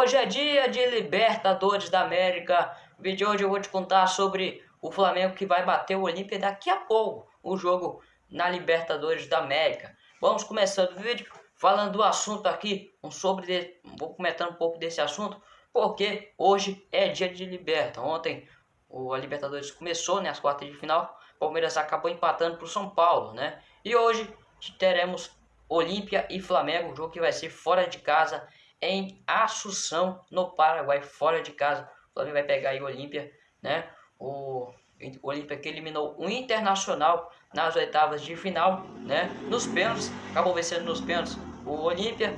Hoje é dia de Libertadores da América. No vídeo de hoje eu vou te contar sobre o Flamengo que vai bater o Olímpia daqui a pouco. O jogo na Libertadores da América. Vamos começando o vídeo falando do assunto aqui. Um sobre Vou comentando um pouco desse assunto. Porque hoje é dia de Liberta. Ontem o, a Libertadores começou, né, as quartas de final. Palmeiras acabou empatando para o São Paulo, né? E hoje teremos Olímpia e Flamengo, jogo que vai ser fora de casa em Assunção, no Paraguai, fora de casa. O Flamengo vai pegar aí o Olímpia, né? O Olímpia que eliminou o Internacional nas oitavas de final, né? Nos pênaltis, acabou vencendo nos pênaltis o Olímpia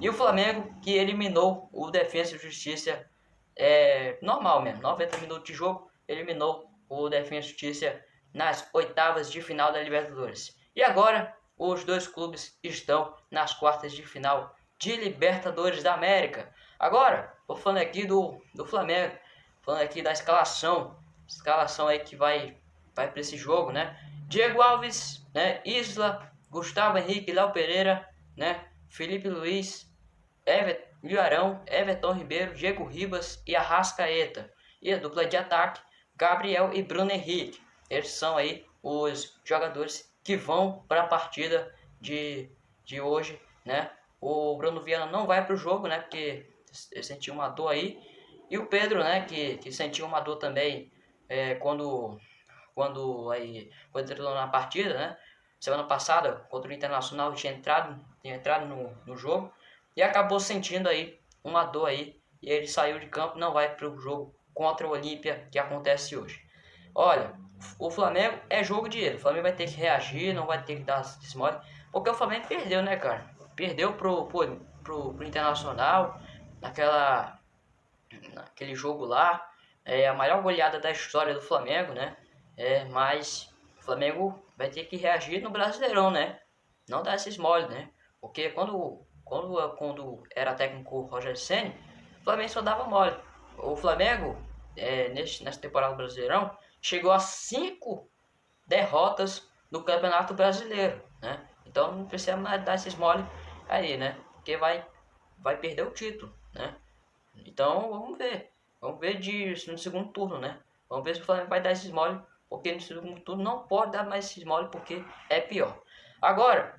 e o Flamengo que eliminou o Defensa e Justiça é, normal mesmo, 90 minutos de jogo, eliminou o Defensa e Justiça nas oitavas de final da Libertadores. E agora os dois clubes estão nas quartas de final de Libertadores da América. Agora, vou falando aqui do, do Flamengo, falando aqui da escalação, escalação aí que vai, vai para esse jogo, né? Diego Alves, né? Isla, Gustavo Henrique, Léo Pereira, né? Felipe Luiz, Everton, Arão, Everton Ribeiro, Diego Ribas e Arrascaeta. E a dupla de ataque, Gabriel e Bruno Henrique. Eles são aí os jogadores que vão para a partida de, de hoje, né? O Bruno Viana não vai para o jogo, né? Porque sentiu uma dor aí. E o Pedro, né? Que, que sentiu uma dor também é, quando, quando, aí, quando entrou na partida, né? Semana passada, contra o Internacional, tinha entrado, tinha entrado no, no jogo. E acabou sentindo aí uma dor aí. E ele saiu de campo, não vai para o jogo contra o Olímpia que acontece hoje. Olha, o Flamengo é jogo de ele. O Flamengo vai ter que reagir, não vai ter que dar desmole. Porque o Flamengo perdeu, né, cara? Perdeu pro, pro, pro, pro Internacional naquela naquele jogo lá. É a maior goleada da história do Flamengo, né? É, mas o Flamengo vai ter que reagir no Brasileirão, né? Não dar esses mole, né? Porque quando, quando, quando era técnico o Roger Senna, o Flamengo só dava mole. O Flamengo, é, nesse, nessa temporada do Brasileirão, chegou a cinco derrotas no Campeonato Brasileiro, né? Então não precisa mais dar esses mole aí, né? Porque vai, vai perder o título, né? Então vamos ver. Vamos ver de, no segundo turno, né? Vamos ver se o Flamengo vai dar esses mole. Porque no segundo turno não pode dar mais esses mole porque é pior. Agora,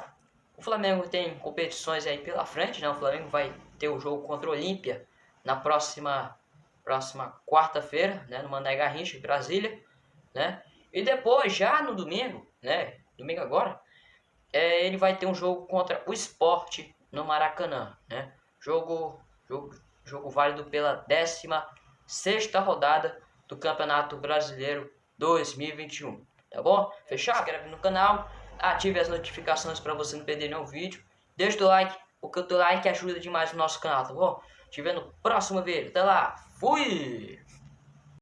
o Flamengo tem competições aí pela frente, né? O Flamengo vai ter o jogo contra o Olímpia na próxima próxima quarta-feira, né, no Mané Garrincha, em Brasília, né? E depois, já no domingo, né, domingo agora, é, ele vai ter um jogo contra o Esporte no Maracanã, né? Jogo, jogo, jogo válido pela 16 rodada do Campeonato Brasileiro 2021, tá bom? Fechado? Se inscreve no canal, ative as notificações para você não perder nenhum vídeo. Deixa o like, porque o teu like ajuda demais o nosso canal, tá bom? Te vendo no próximo vídeo. Até lá, fui!